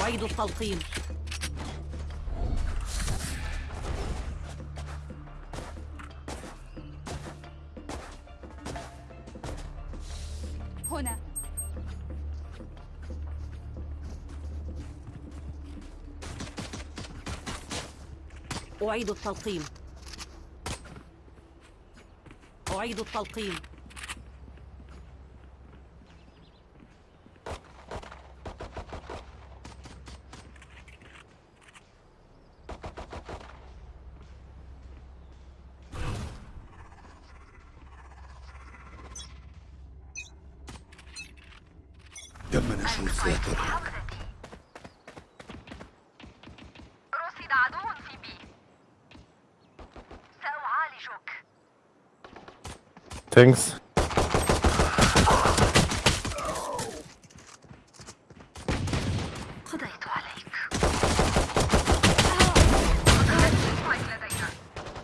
أعيد التلقيم هنا. أعيد التلقيم أعيد التلقيم تم نشر الساتر رصد عدو في بي سأعالجك لدينا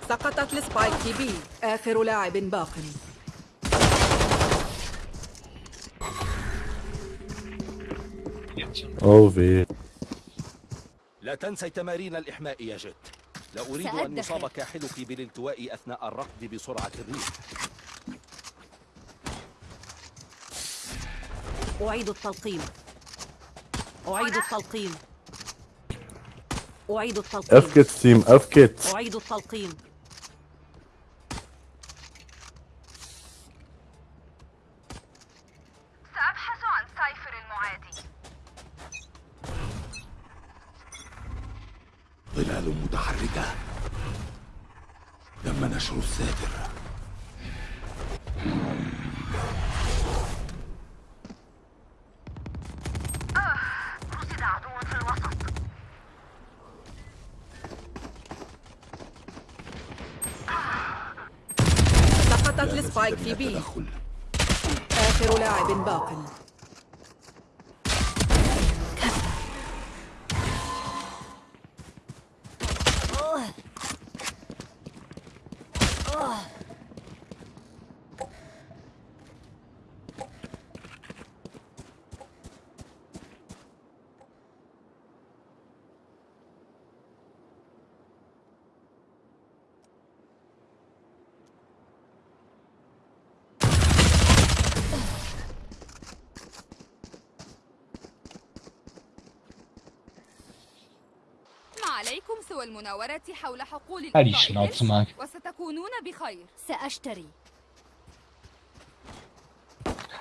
سقطت لسبايك في بي. آخر لاعب باق. weh. لا تنسي تمارين الإحماء يا جت لا أريد أن. يصاب كاحلك بالالتواء أثناء الركض بسرعة الريح. أعيد التلقيم أعيد التلقيم أعيد التلقيم Team. Auf geht's. أعيد التلقيم سأبحث عن سايفر المعادي ظلال متحركة تم نشر الساتر رصد عدو في الوسط سقطت لا لسبايك مزيد في من بي التدخل. آخر لاعب باق. ما عليكم سوى المناورة حول حقول Halt die الإلغاء Schnauze, الإرث، Mark. وستكونون بخير سأشتري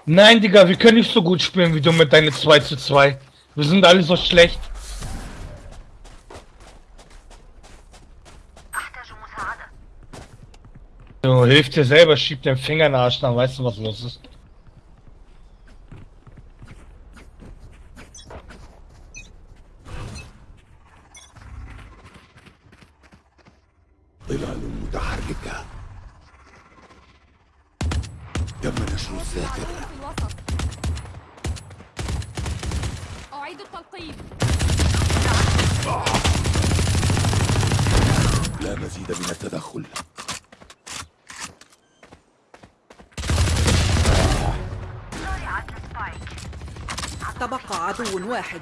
Nein, Digga, wir können nicht so gut spielen wie du mit deinen 2 zu 2. Wir sind alle so schlecht. أحتاج مساعدة Du hilf dir selber, schieb den Finger in den Arsch, dann weißt du, was los ist. تم نشر الوسط أعيد التلقيم لا مزيد من التدخل. تبقى عدو واحد.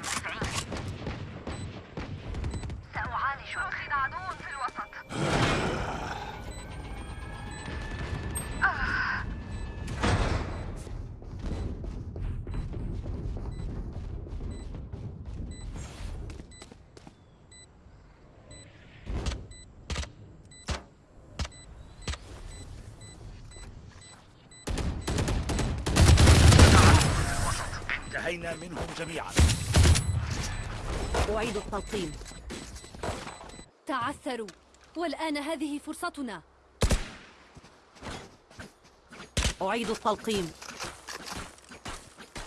انتهينا منهم جميعا. أعيد التلقيم. تعثروا. والآن هذه فرصتنا. أعيد التلقيم.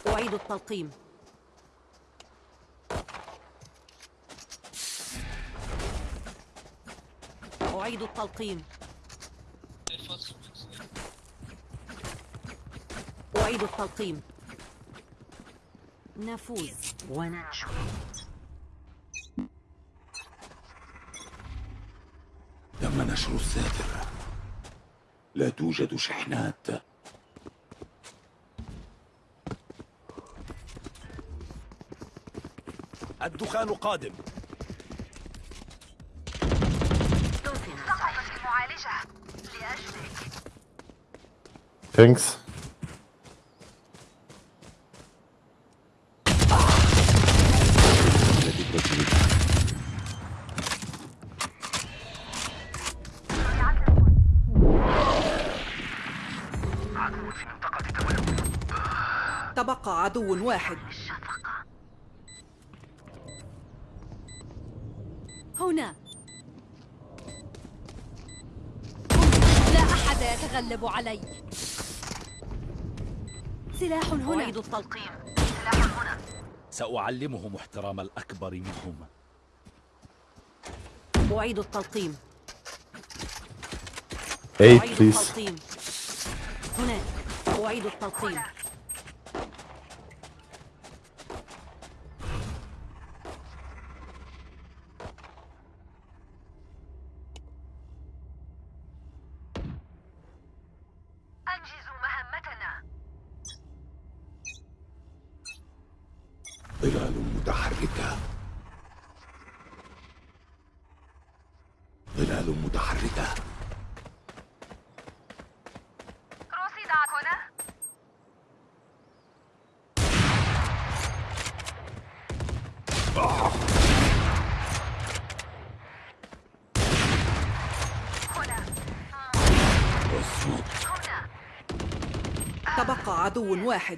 أعيد التلقيم. أعيد التلقيم. أعيد التلقيم. نفوز وننجو. تم نشر الساتر لا توجد شحنات. الدخان قادم. سقطت المعالجة لأجلك. Thanks. تبقى عدو واحد. هنا. لا أحد يتغلب علي. سلاح هنا. أعيد التلقيم. سلاح هنا. سأعلمهم احترام الأكبر منهم. أعيد التلقيم. أعيد. التلقيم. هناك أعيد التلقيم أنجزوا مهمتنا ظلال متحركة ظلال متحركة رصد هنا هنا اصمت هنا تبقى عدو واحد.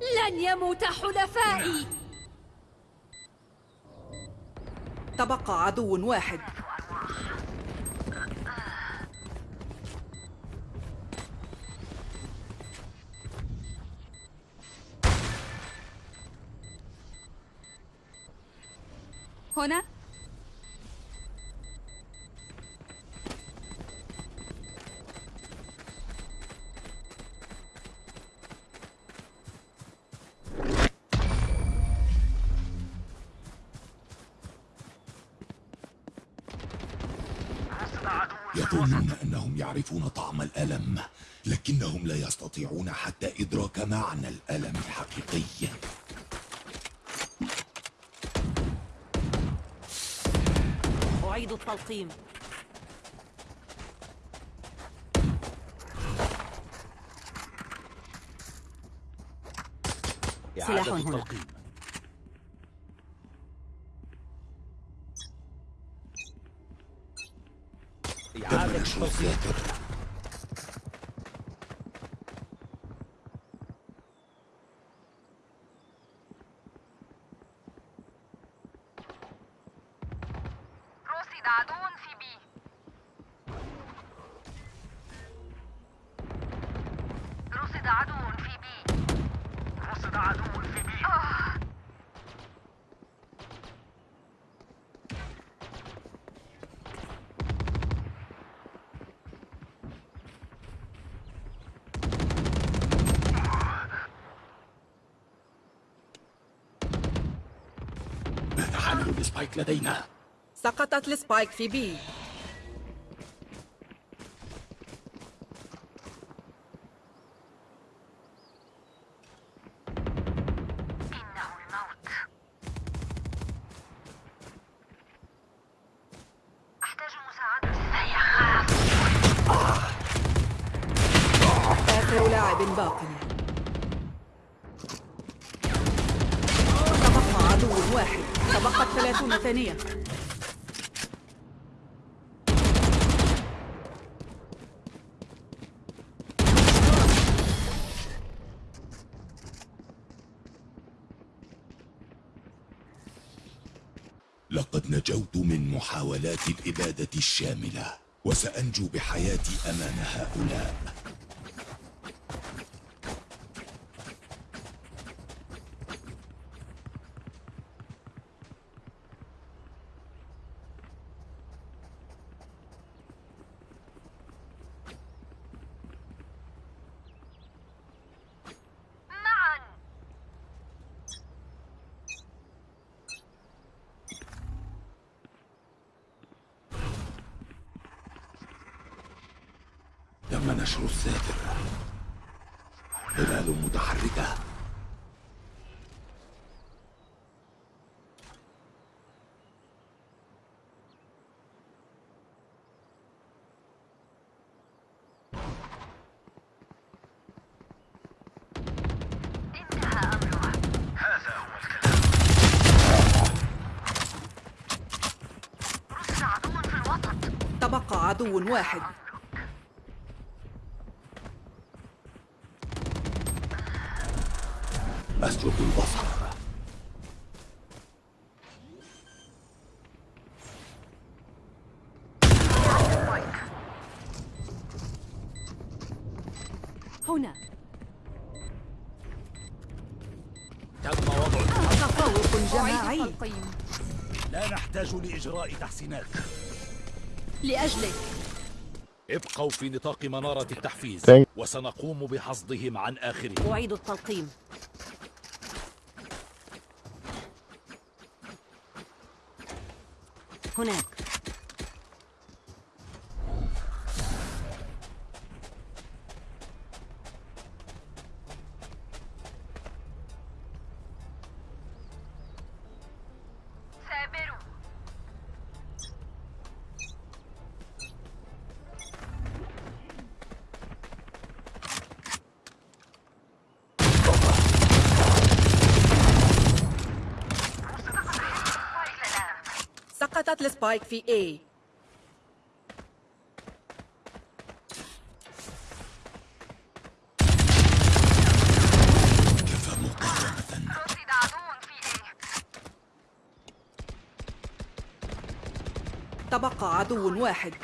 لن يموت حلفائي. تبقى عدو واحد. يظنون أنهم يعرفون طعم الألم لكنهم لا يستطيعون حتى إدراك معنى الألم الحقيقي. أعيد التلقيم. سلاح هنا. التلقيم تم إعادة نشر التلقيم الذاكرة رصد عدو في بي رصد عدو في بي رصد عدو في بي ماذا ال spike لدينا؟ سقطت ال spike في B إنه الموت أحتاج مساعدة سيخاف آخر لاعب باق تبقى عدو واحد تبقت ثلاثون ثانية لقد نجوت من محاولات الإبادة الشاملة وسأنجو بحياتي أمام هؤلاء معا تم نشر الساتر ظلال متحركة انتهى أمرها هذا هو الكلام رصد عدو في الوسط تبقى عدو واحد. أسلب البصر هنا. تم وضع تفوق جماعي. لا نحتاج لإجراء تحسينات. لأجلك. ابقوا في نطاق منارة التحفيز وسنقوم بحصدهم عن آخرهم. أعيد التلقيم. هناك. سقطت السبايك في A. تبقى عدو واحد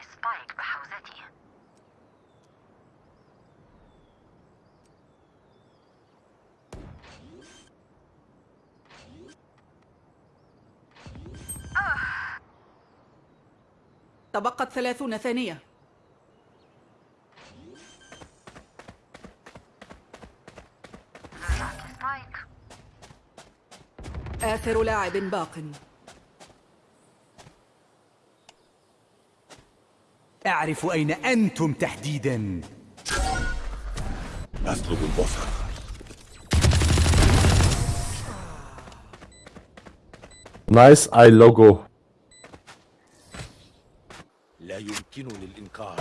السبايك بحوزتي تبقت ثلاثون ثانية. آخر لاعب باق. أعرف أين أنتم تحديدا. أسلب البصر Nice eye logo. لا الإنكار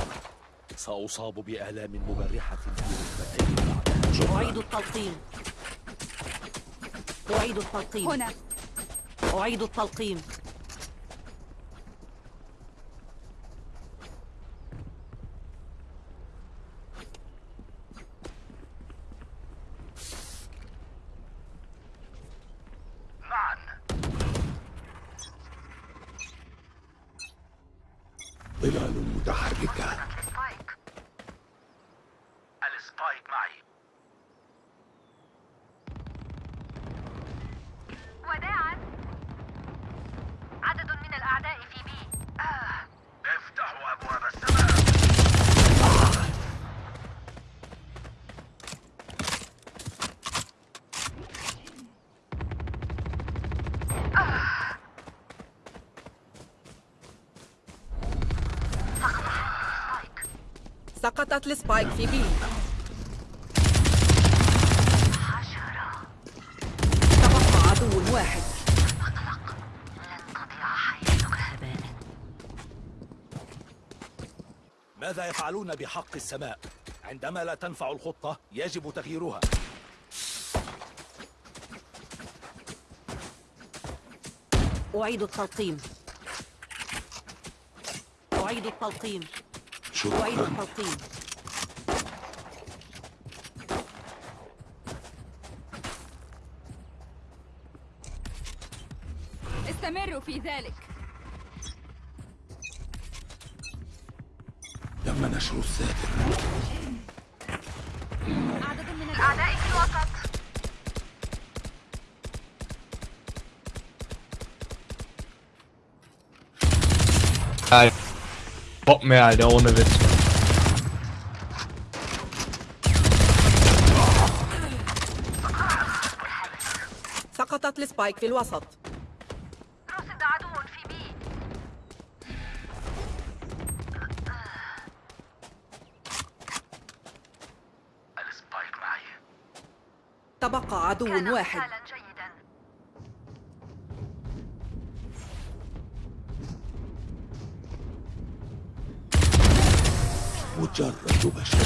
سأصاب بآلام مبرحة في ركبتي أعيد التلقيم أعيد التلقيم هنا. أعيد التلقيم معا ظلال متحركة ال spike ال spike معي وداعا عدد من الأعداء في B آه. افتحوا أبواب السماء سقطت السبايك في حشرة تبقى عدو واحد. لن تضيع حياتك هباء ماذا يفعلون بحق السماء؟ عندما لا تنفع الخطة يجب تغييرها. أعيد التلقيم. أعيد التلقيم. شكرا. استمروا في ذلك. تم نشر الساتر عدد من أعدائي في الوسط. Kein Bock mehr, Alter, ohne Witz. سقطت ال spike في الوسط. رصد عدو في B ال spike معي تبقى عدو واحد مجرد بشر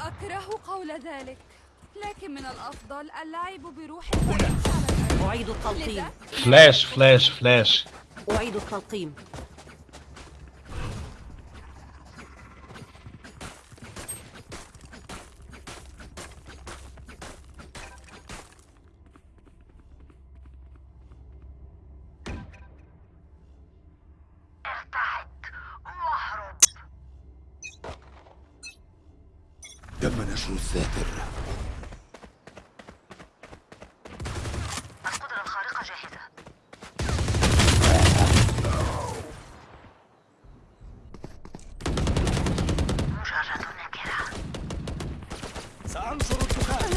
أكره قول ذلك لكن من الأفضل اللعب بروح الأرض. أعيد التلقيم Flash, Flash, Flash. أعيد التلقيم ارتعد واهرب تم نشر الساتر القدرة الخارقة جاهزة مجرد نكرة سأنشر الدخان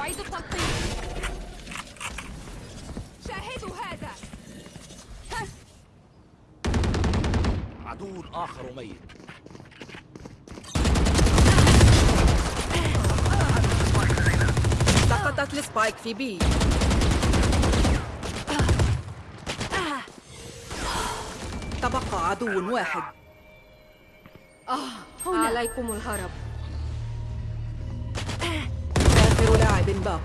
أعيد التلقيم شاهدوا هذا عدو آخر ميت. سقطت السبايك في بي. تبقى عدو واحد. عليكم الهرب. آخر لاعب باق.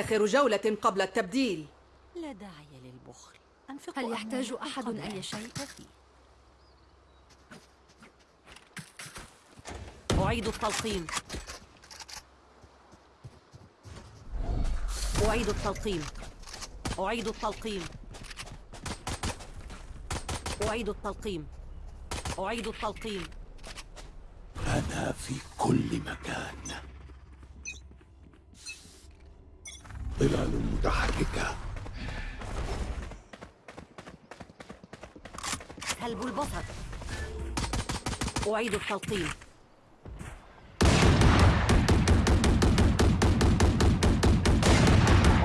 آخر جولة قبل التبديل. لا داعي للبخل. أنفق هل يحتاج أحد أي شيء؟ أعيد التلقيم. أعيد التلقيم. أعيد التلقيم. أعيد التلقيم. أعيد التلقيم. أنا في كل مكان. متحركة سلب البصر أعيد التلقيم.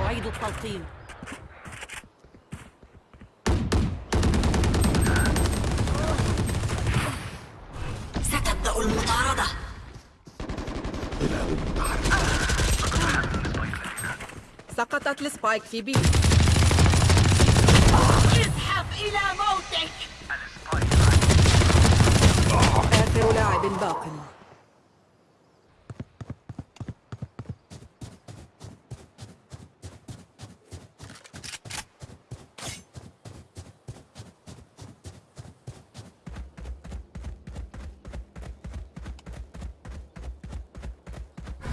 أعيد التلقيم. سقطت السبايك في بي اذهب إلى موتك. آخر لاعب باق.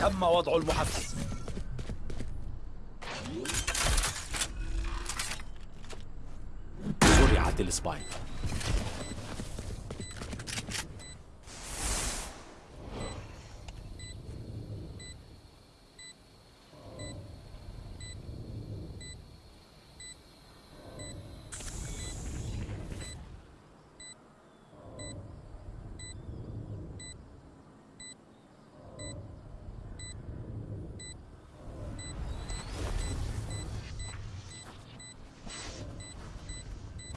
تم وضع المحفز. زرعت السبايك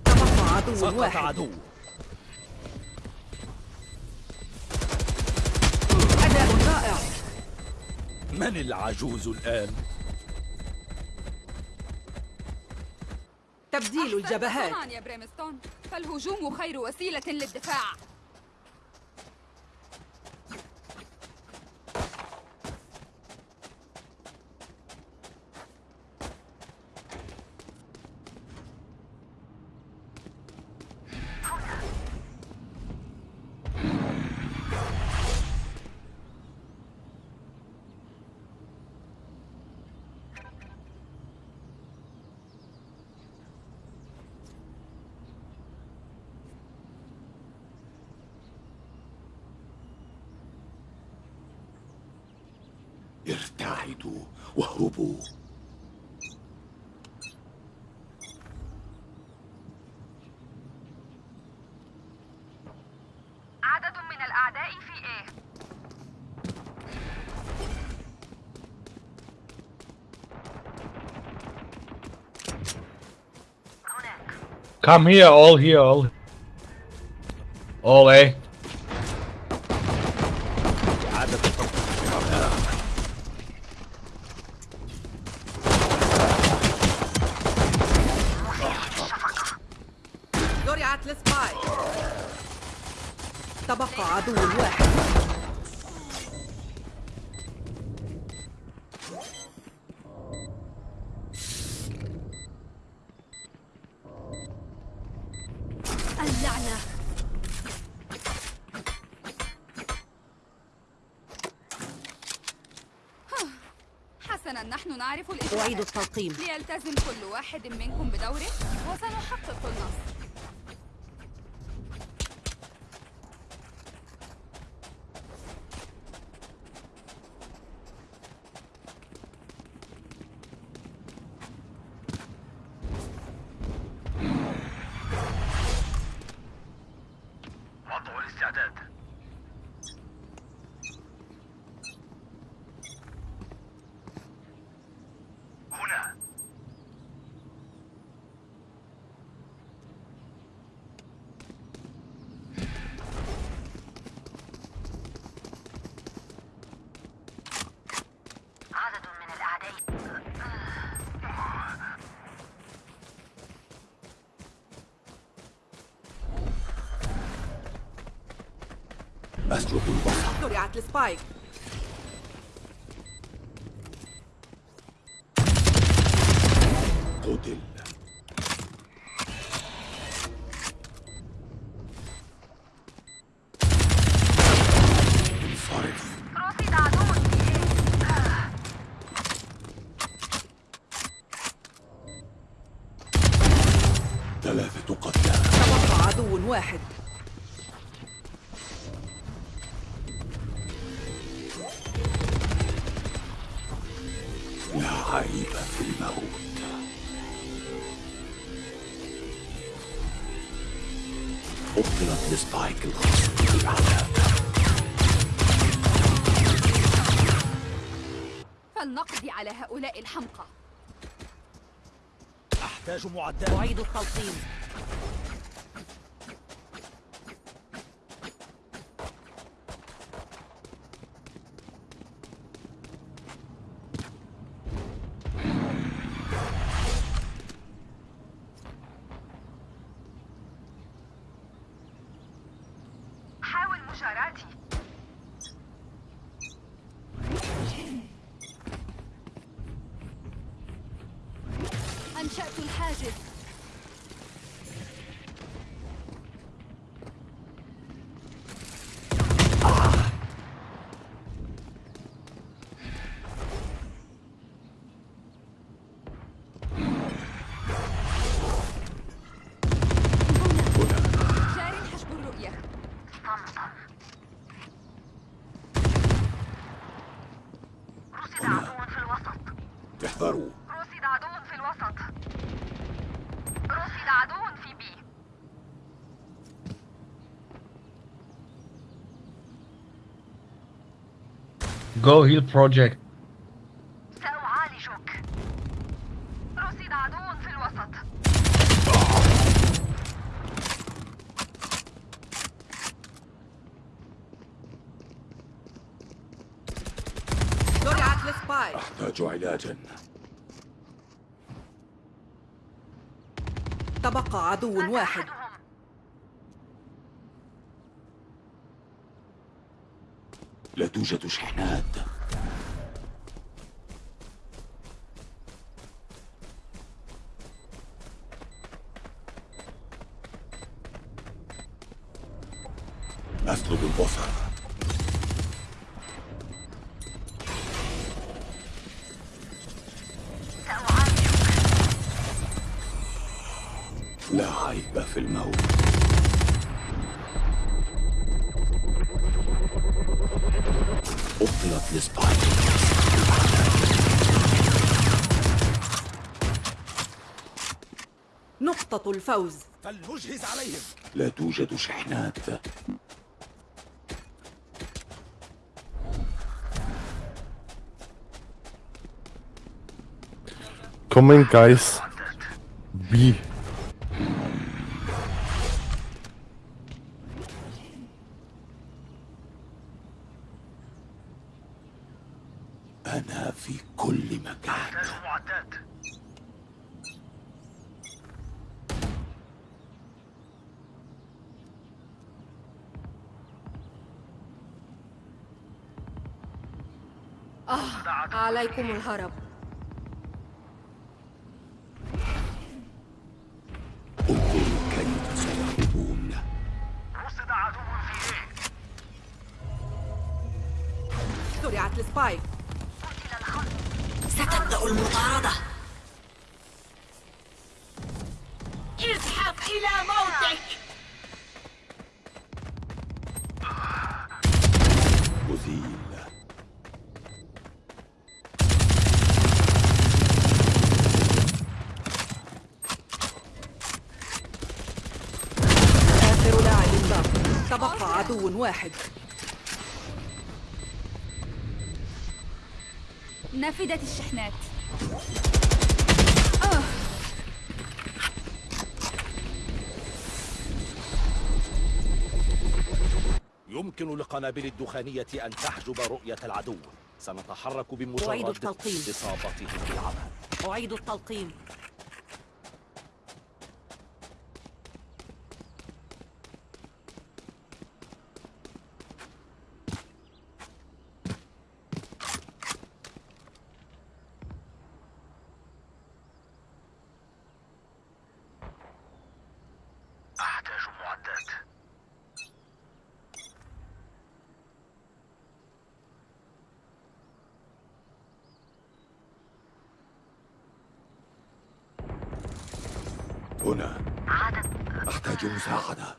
تبقى عدو سقط واحد. عدو أداء رائع. من العجوز الآن؟ تبديل الجبهات. طبعا يا بريمستون. فالهجوم خير وسيلة للدفاع. عدد من الأعداء في إيه؟ Come here, all here, all. All A. الإجراءات التلقيم ليلتزم كل واحد منكم بدوره وسنحقق النصر وضع الاستعداد هنا عدد من الأعداء أسلب البصر زرعت السبايك هؤلاء الحمقى. أحتاج معدات أعيد التلقيم. Contract with Go heal project. سأعالجك رصد عدو في الوسط زرعت السبايك أحتاج علاجا تبقى عدو واحد. لا توجد شحنات. الفوز فلنجهز عليهم لا توجد شحنات Coming, guys. B. عدو واحد. نفدت الشحنات. يمكن للقنابل الدخانية أن تحجب رؤية العدو. سنتحرك أعيد بمجرد التلقيم. إصابتهم بالعمل. أعيد التلقيم. هنا. أحتاج مساعدة.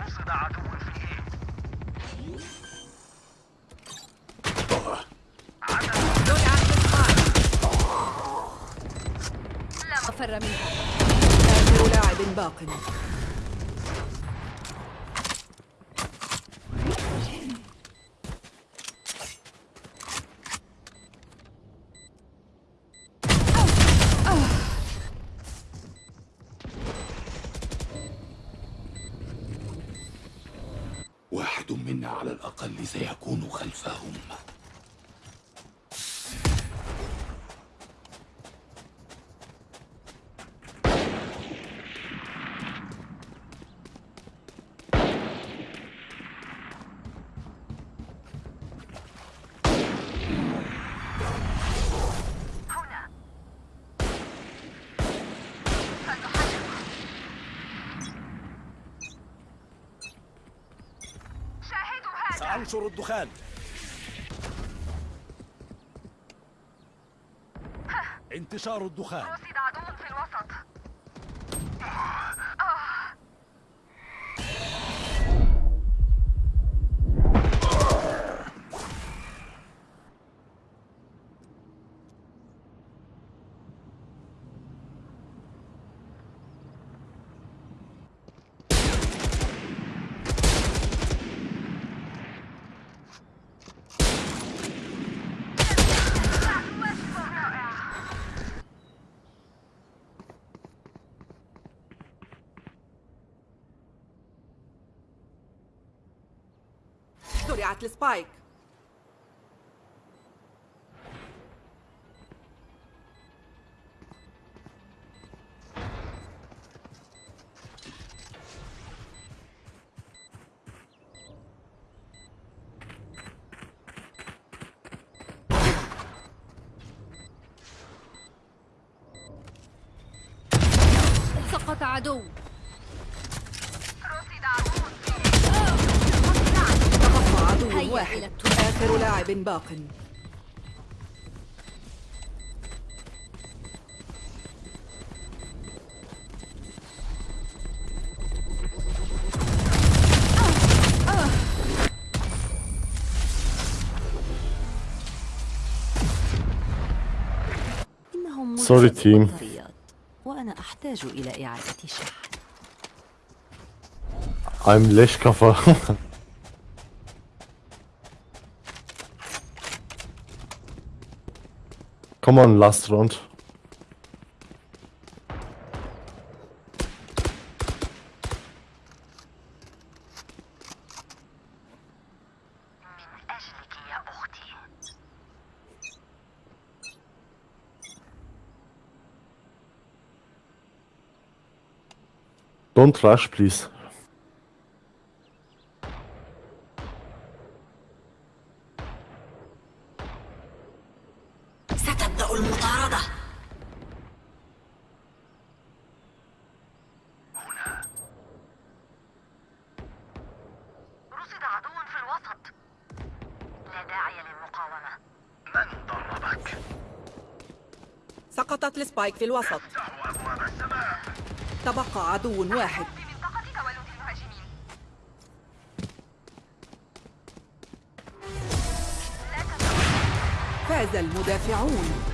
رصد عدو في وفر منها لاعب باق. سأنشر الدخان. انتشار الدخان. زرعت السبايك. سقط عدو. عدو واحد. آخر لاعب باق. سوري تيم وأنا أحتاج إلى إعادة شحن. I'm ليش Come on, last round. Don't rush, please. وضعك في الوسط. تبقى عدو واحد. فاز المدافعون.